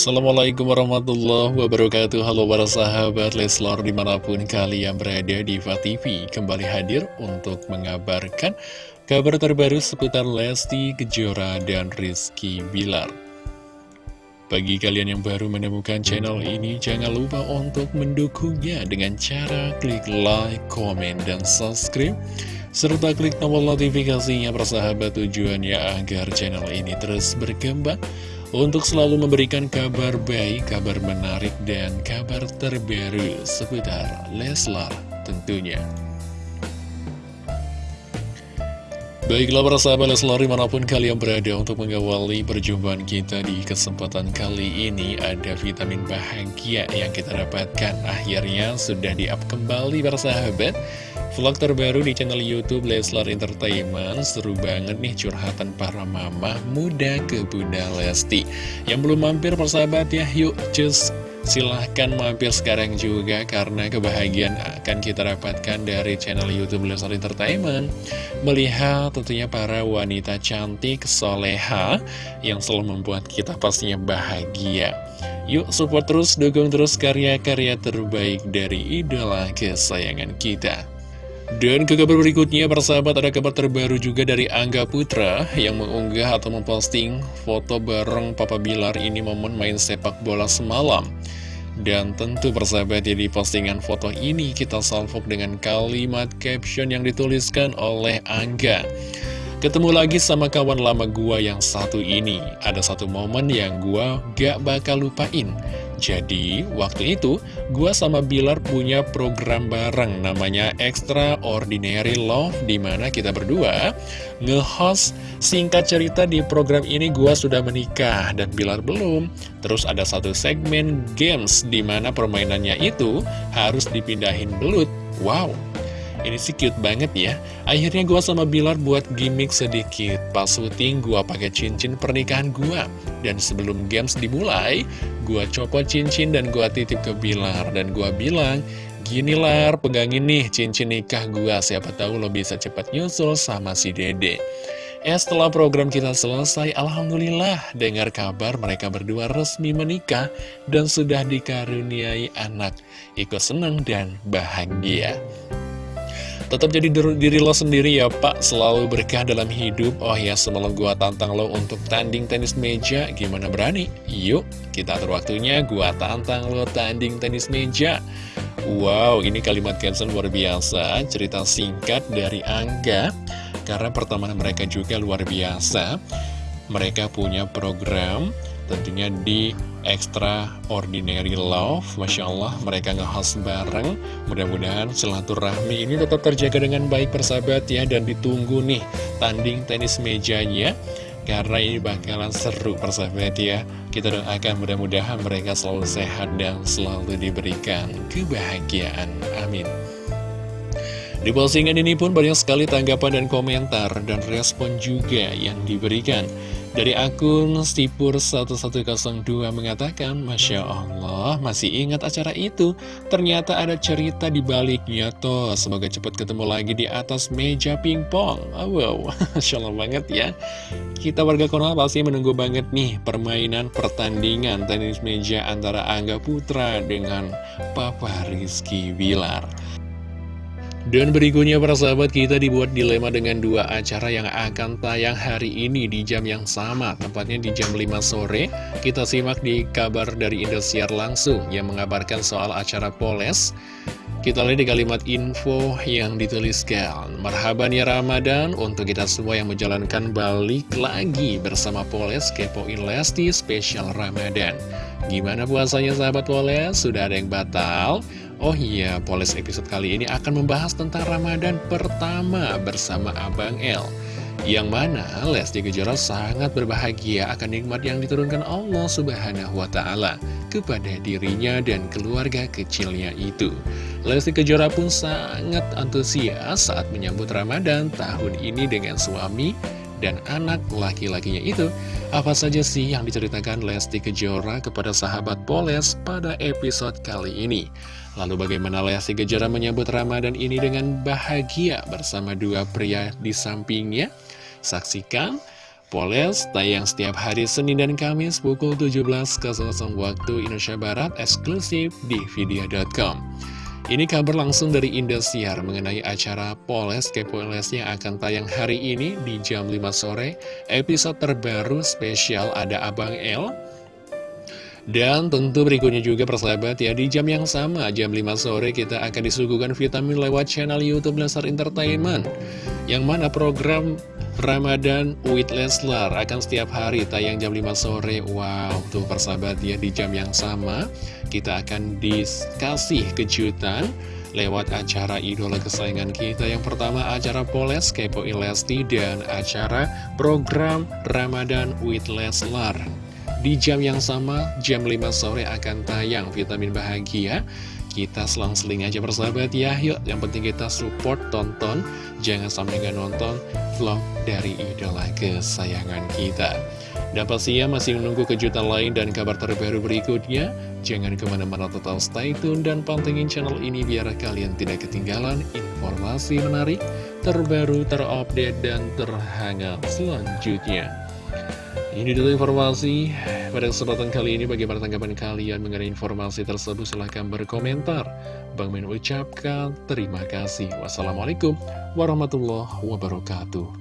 Assalamualaikum warahmatullahi wabarakatuh. Halo para sahabat Leslor di mana pun kalian berada di TV Kembali hadir untuk mengabarkan kabar terbaru seputar Lesti Kejora dan Rizky Bilar. Bagi kalian yang baru menemukan channel ini Jangan lupa untuk mendukungnya dengan cara klik like, komen, dan subscribe serta klik tombol notifikasinya persahabat tujuannya agar channel ini terus berkembang untuk selalu memberikan kabar baik, kabar menarik, dan kabar terbaru seputar Leslar tentunya. Baiklah para sahabat Leslar di mana pun kalian berada untuk mengawali perjumpaan kita di kesempatan kali ini Ada vitamin bahagia yang kita dapatkan akhirnya sudah di-up kembali para sahabat Vlog terbaru di channel Youtube Leslar Entertainment. Seru banget nih curhatan para mama muda ke Bunda Lesti. Yang belum mampir persahabat ya Yuk cus. Silahkan mampir sekarang juga Karena kebahagiaan akan kita dapatkan dari channel Youtube Leslar Entertainment. Melihat tentunya para wanita cantik soleha Yang selalu membuat kita pastinya bahagia. Yuk support terus, dukung terus karya-karya terbaik dari idola kesayangan kita dan ke kabar berikutnya, persahabat ada kabar terbaru juga dari Angga Putra yang mengunggah atau memposting foto bareng Papa Bilar ini momen main sepak bola semalam. Dan tentu persahabat ya di postingan foto ini kita salvok dengan kalimat caption yang dituliskan oleh Angga. Ketemu lagi sama kawan lama gua yang satu ini. Ada satu momen yang gua gak bakal lupain. Jadi, waktu itu, gua sama Bilar punya program bareng namanya Extraordinary Love, di mana kita berdua nge-host singkat cerita di program ini gua sudah menikah dan Bilar belum. Terus ada satu segmen games, di mana permainannya itu harus dipindahin belut. Wow! Ini sih cute banget ya. Akhirnya gua sama Bilar buat gimmick sedikit. Pas syuting gua pakai cincin pernikahan gua. Dan sebelum games dimulai Gua copot cincin dan gua titip ke Bilar. Dan gua bilang Gini Lar, pegangin nih cincin nikah gua. Siapa tahu lo bisa cepat nyusul sama si dede. Eh setelah program kita selesai, Alhamdulillah dengar kabar mereka berdua resmi menikah dan sudah dikaruniai anak. Ikut senang dan bahagia. Tetap jadi diri lo sendiri ya pak. Selalu berkah dalam hidup. Oh ya semalam gua tantang lo untuk tanding tenis meja. Gimana berani? Yuk kita atur waktunya. Gua tantang lo tanding tenis meja. Wow ini kalimat caption luar biasa. Cerita singkat dari Angga. Karena pertemanan mereka juga luar biasa. Mereka punya program tentunya di Extraordinary Love. Masya Allah mereka nge-host bareng. Mudah-mudahan silaturahmi ini tetap terjaga dengan baik persahabat ya. Dan ditunggu nih tanding tenis mejanya Karena ini bakalan seru persahabat ya. Kita doakan mudah-mudahan mereka selalu sehat dan selalu diberikan kebahagiaan. Amin. Di postingan ini pun banyak sekali tanggapan dan komentar dan respon juga yang diberikan. Dari akun Stipur1102 mengatakan, Masya Allah, masih ingat acara itu? Ternyata ada cerita di baliknya toh. Semoga cepat ketemu lagi di atas meja pingpong. Oh, wow, Masya Allah banget ya. Kita warga Konoha pasti menunggu banget nih permainan pertandingan tenis meja antara Angga Putra dengan Papa Rizky Bilar. Dan berikutnya para sahabat kita dibuat dilema dengan dua acara yang akan tayang hari ini di jam yang sama. Tempatnya di jam 5 sore. Kita simak di kabar dari Indosiar langsung yang mengabarkan soal acara Poles. Kita lihat di kalimat info yang dituliskan. Marhaban ya Ramadan Untuk kita semua yang menjalankan balik lagi bersama Poles Kepoin Lesti Spesial Ramadan. Gimana puasanya sahabat Poles? Sudah ada yang batal? Oh iya, Poles episode kali ini akan membahas tentang Ramadan pertama bersama Abang El Yang mana Lesti Kejora sangat berbahagia akan nikmat yang diturunkan Allah Subhanahu wa Ta'ala kepada dirinya dan keluarga kecilnya itu. Lesti Kejora pun sangat antusias saat menyambut Ramadan tahun ini dengan suami dan anak laki-lakinya itu. Apa saja sih yang diceritakan Lesti Kejora kepada sahabat Poles pada episode kali ini? Lalu bagaimana Lesti Kejora menyambut Ramadan ini dengan bahagia bersama dua pria di sampingnya? Saksikan Poles tayang setiap hari Senin dan Kamis pukul 17.00 waktu Indonesia Barat eksklusif di video.com. Ini kabar langsung dari Indosiar mengenai acara Poles Kepoles yang akan tayang hari ini di jam 5 sore. Episode terbaru spesial ada Abang L. Dan tentu berikutnya juga persahabat ya di jam yang sama jam 5 sore kita akan disuguhkan vitamin lewat channel Youtube Lesar Entertainment Yang mana program Ramadan with Leslar akan setiap hari tayang jam 5 sore. Wow, tuh persahabat ya di jam yang sama Kita akan dikasih kejutan lewat acara idola kesayangan kita. Yang pertama acara Poles Kepo Lesti dan acara program Ramadan with Leslar Di jam yang sama, jam 5 sore akan tayang Vitamin Bahagia. Kita selang-seling aja persahabat ya. Yuk yang penting kita support, tonton. Jangan sampai nggak nonton vlog dari idola kesayangan kita. Dan pastinya masih menunggu kejutan lain dan kabar terbaru berikutnya? Jangan ke mana-mana total stay tune dan pantengin channel ini Biar kalian tidak ketinggalan informasi menarik Terbaru, terupdate, dan terhangat selanjutnya ini dulu informasi pada kesempatan kali ini bagaimana tanggapan kalian mengenai informasi tersebut silahkan berkomentar. Bang Min ucapkan terima kasih. Wassalamualaikum warahmatullahi wabarakatuh.